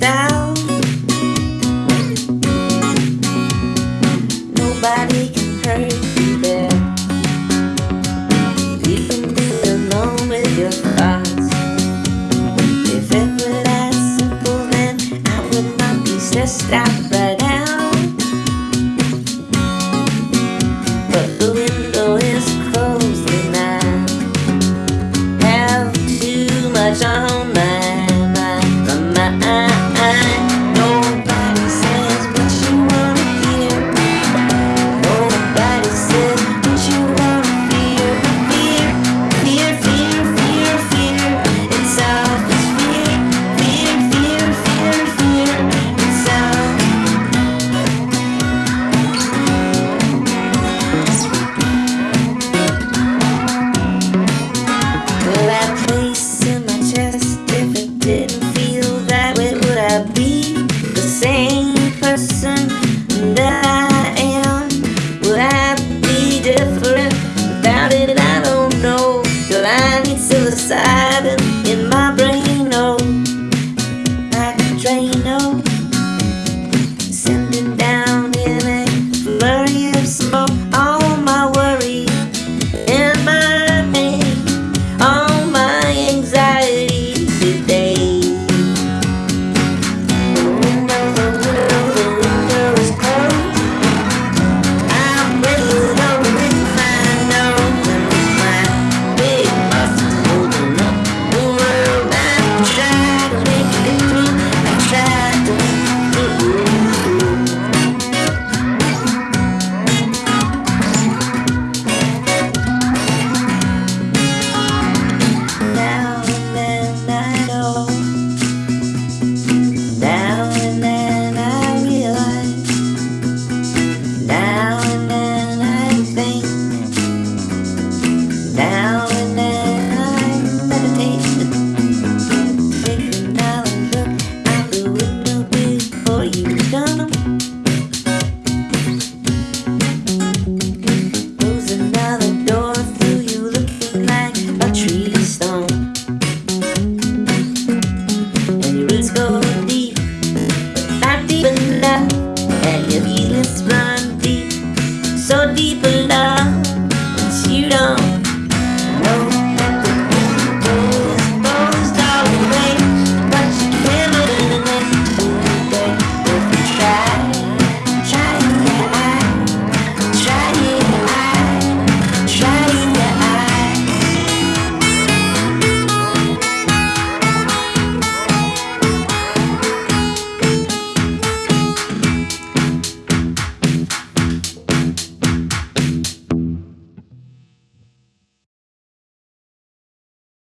down. Nobody can hurt you there You can be alone with your thoughts. If it were that simple then I would not be stressed out right But the window is closed and I have too much on the side in my brain, oh, like a train, oh.